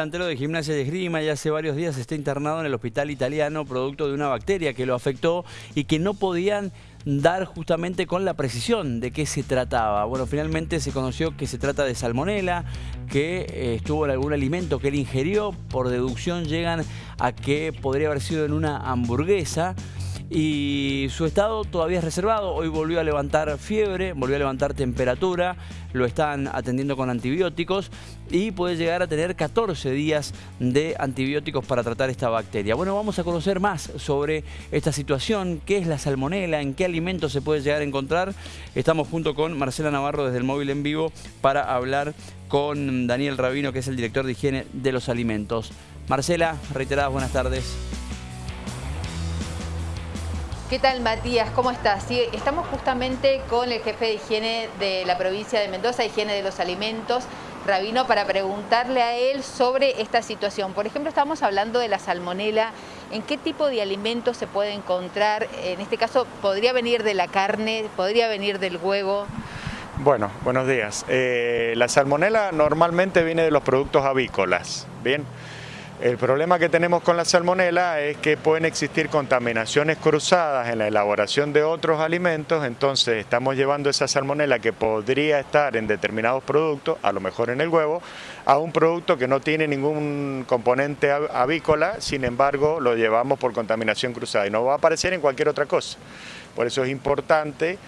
delantero de Gimnasia de Esgrima ya hace varios días está internado en el hospital italiano producto de una bacteria que lo afectó y que no podían dar justamente con la precisión de qué se trataba. Bueno, finalmente se conoció que se trata de salmonela, que eh, estuvo en algún alimento que él ingirió. Por deducción llegan a que podría haber sido en una hamburguesa y su estado todavía es reservado. Hoy volvió a levantar fiebre, volvió a levantar temperatura, lo están atendiendo con antibióticos y puede llegar a tener 14 días de antibióticos para tratar esta bacteria. Bueno, vamos a conocer más sobre esta situación, qué es la salmonela, en qué alimentos se puede llegar a encontrar. Estamos junto con Marcela Navarro desde el móvil en vivo para hablar con Daniel Rabino, que es el director de higiene de los alimentos. Marcela, reiteradas buenas tardes. ¿Qué tal Matías? ¿Cómo estás? Sí, estamos justamente con el jefe de higiene de la provincia de Mendoza, higiene de los alimentos, Rabino, para preguntarle a él sobre esta situación. Por ejemplo, estamos hablando de la salmonela. ¿En qué tipo de alimentos se puede encontrar? En este caso, ¿podría venir de la carne? ¿Podría venir del huevo? Bueno, buenos días. Eh, la salmonela normalmente viene de los productos avícolas, ¿bien? El problema que tenemos con la salmonela es que pueden existir contaminaciones cruzadas en la elaboración de otros alimentos, entonces estamos llevando esa salmonela que podría estar en determinados productos, a lo mejor en el huevo, a un producto que no tiene ningún componente avícola, sin embargo lo llevamos por contaminación cruzada y no va a aparecer en cualquier otra cosa. Por eso es importante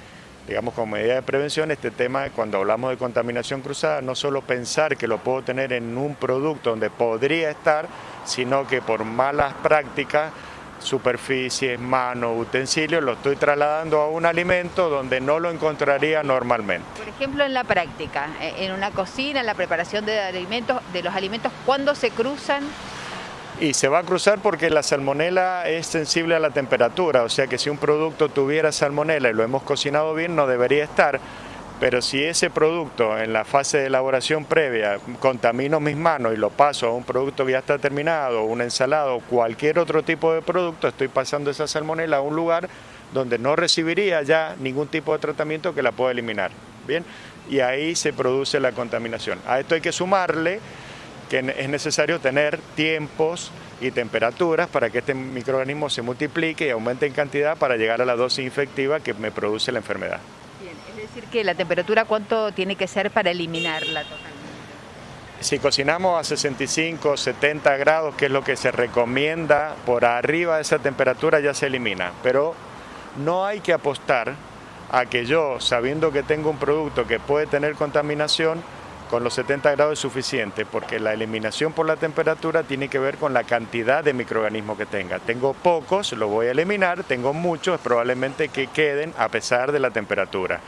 digamos, como medida de prevención, este tema, cuando hablamos de contaminación cruzada, no solo pensar que lo puedo tener en un producto donde podría estar, sino que por malas prácticas, superficies, manos, utensilios, lo estoy trasladando a un alimento donde no lo encontraría normalmente. Por ejemplo, en la práctica, en una cocina, en la preparación de alimentos, de los alimentos, ¿cuándo se cruzan? Y se va a cruzar porque la salmonela es sensible a la temperatura, o sea que si un producto tuviera salmonela y lo hemos cocinado bien no debería estar, pero si ese producto en la fase de elaboración previa contamino mis manos y lo paso a un producto que ya está terminado, una ensalada o cualquier otro tipo de producto, estoy pasando esa salmonela a un lugar donde no recibiría ya ningún tipo de tratamiento que la pueda eliminar. Bien, y ahí se produce la contaminación. A esto hay que sumarle que es necesario tener tiempos y temperaturas para que este microorganismo se multiplique y aumente en cantidad para llegar a la dosis infectiva que me produce la enfermedad. Bien, es decir que la temperatura cuánto tiene que ser para eliminarla totalmente. Si cocinamos a 65, 70 grados, que es lo que se recomienda, por arriba de esa temperatura ya se elimina, pero no hay que apostar a que yo, sabiendo que tengo un producto que puede tener contaminación, con los 70 grados es suficiente porque la eliminación por la temperatura tiene que ver con la cantidad de microorganismos que tenga. Tengo pocos, lo voy a eliminar, tengo muchos, probablemente que queden a pesar de la temperatura.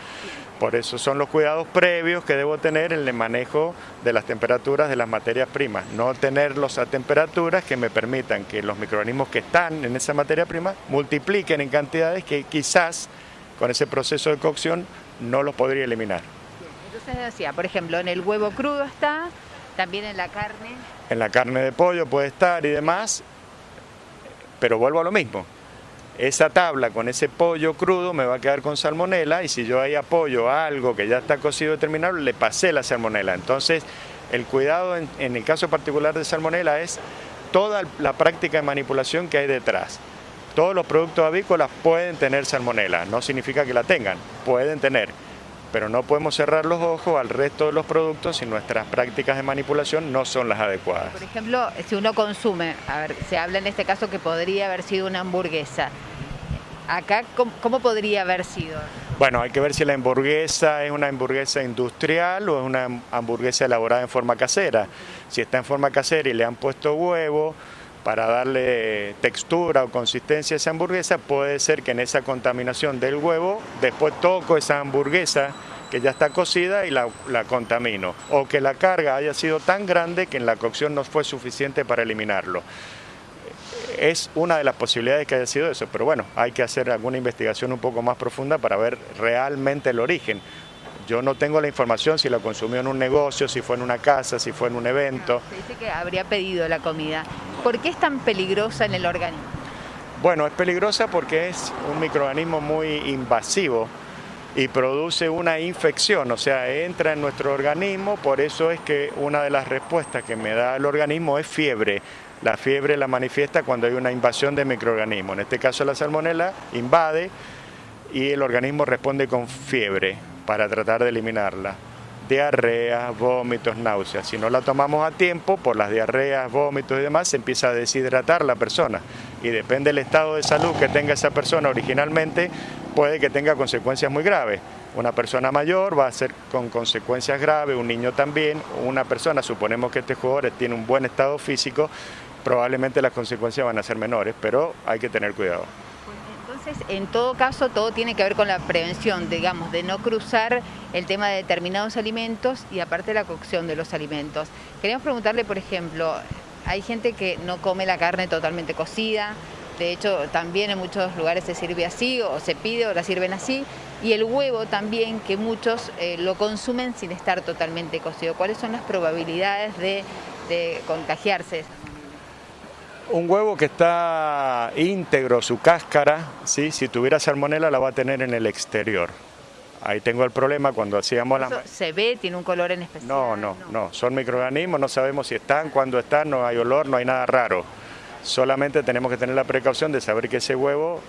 Por eso son los cuidados previos que debo tener en el manejo de las temperaturas de las materias primas. No tenerlos a temperaturas que me permitan que los microorganismos que están en esa materia prima multipliquen en cantidades que quizás con ese proceso de cocción no los podría eliminar. Por ejemplo, en el huevo crudo está, también en la carne. En la carne de pollo puede estar y demás, pero vuelvo a lo mismo. Esa tabla con ese pollo crudo me va a quedar con salmonela y si yo ahí apoyo algo que ya está cocido y terminado, le pasé la salmonela. Entonces, el cuidado en, en el caso particular de salmonela es toda la práctica de manipulación que hay detrás. Todos los productos avícolas pueden tener salmonela, no significa que la tengan, pueden tener pero no podemos cerrar los ojos al resto de los productos si nuestras prácticas de manipulación no son las adecuadas. Por ejemplo, si uno consume, a ver, se habla en este caso que podría haber sido una hamburguesa. Acá, ¿cómo, podría haber sido? Bueno, hay que ver si la hamburguesa es una hamburguesa industrial o es una hamburguesa elaborada en forma casera. Si está en forma casera y le han puesto huevo, para darle textura o consistencia a esa hamburguesa, puede ser que en esa contaminación del huevo, después toco esa hamburguesa que ya está cocida y la, contamino, o que la carga haya sido tan grande que en la cocción no fue suficiente para eliminarlo. Es una de las posibilidades que haya sido eso, pero bueno, hay que hacer alguna investigación un poco más profunda para ver realmente el origen. Yo no tengo la información si la consumió en un negocio, si fue en una casa, si fue en un evento. Se dice que habría pedido la comida. ¿Por qué es tan peligrosa en el organismo? Bueno, es peligrosa porque es un microorganismo muy invasivo y produce una infección, o sea, entra en nuestro organismo, por eso es que una de las respuestas que me da el organismo es fiebre. La fiebre la manifiesta cuando hay una invasión de microorganismos. En este caso la salmonela invade y el organismo responde con fiebre para tratar de eliminarla. Diarreas, vómitos, náuseas. Si no la tomamos a tiempo, por las diarreas, vómitos y demás, se empieza a deshidratar la persona. Y depende del estado de salud que tenga esa persona originalmente, puede que tenga consecuencias muy graves. Una persona mayor va a ser con consecuencias graves, un niño también, una persona, suponemos que este jugador tiene un buen estado físico, probablemente las consecuencias van a ser menores, pero hay que tener cuidado. En todo caso, todo tiene que ver con la prevención, digamos, de no cruzar el tema de determinados alimentos y aparte la cocción de los alimentos. Queríamos preguntarle, por ejemplo, hay gente que no come la carne totalmente cocida, de hecho también en muchos lugares se sirve así o se pide o la sirven así, y el huevo también que muchos eh, lo consumen sin estar totalmente cocido. ¿Cuáles son las probabilidades de, de contagiarse? Un huevo que está íntegro, su cáscara, ¿sí? si tuviera salmonela la va a tener en el exterior. Ahí tengo el problema cuando hacíamos la... ¿Se ve? ¿Tiene un color en especial? No, no, no, son microorganismos, no sabemos si están, cuándo están, no hay olor, no hay nada raro. Solamente tenemos que tener la precaución de saber que ese huevo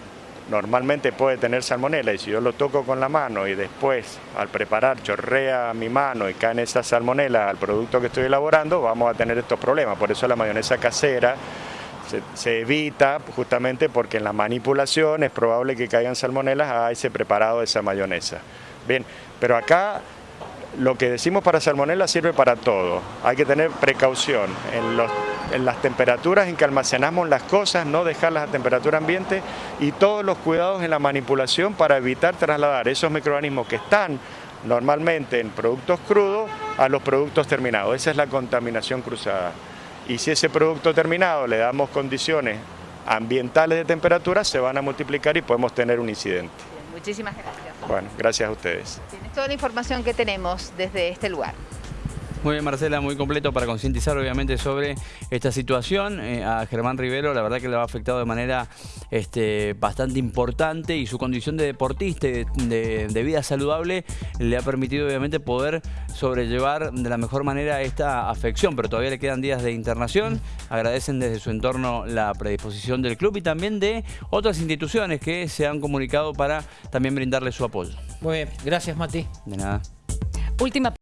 normalmente puede tener salmonela y si yo lo toco con la mano y después al preparar chorrea mi mano y cae en esa salmonela al producto que estoy elaborando, vamos a tener estos problemas. Por eso la mayonesa casera se, evita justamente porque en la manipulación es probable que caigan salmonelas a ese preparado de esa mayonesa. Bien, pero acá lo que decimos para salmonela sirve para todo. Hay que tener precaución en, las temperaturas en que almacenamos las cosas, no dejarlas a temperatura ambiente y todos los cuidados en la manipulación para evitar trasladar esos microorganismos que están normalmente en productos crudos a los productos terminados. Esa es la contaminación cruzada y si ese producto terminado le damos condiciones ambientales de temperatura, se van a multiplicar y podemos tener un incidente. muchísimas gracias. Bueno, gracias a ustedes. Tienes toda la información que tenemos desde este lugar. Muy bien, Marcela, muy completo para concientizar obviamente sobre esta situación. Eh, a Germán Rivero la verdad que le ha afectado de manera este, bastante importante y su condición de deportista, de, de, vida saludable, le ha permitido obviamente poder sobrellevar de la mejor manera esta afección, pero todavía le quedan días de internación. Agradecen desde su entorno la predisposición del club y también de otras instituciones que se han comunicado para también brindarle su apoyo. Muy bien, gracias Mati. De nada. Última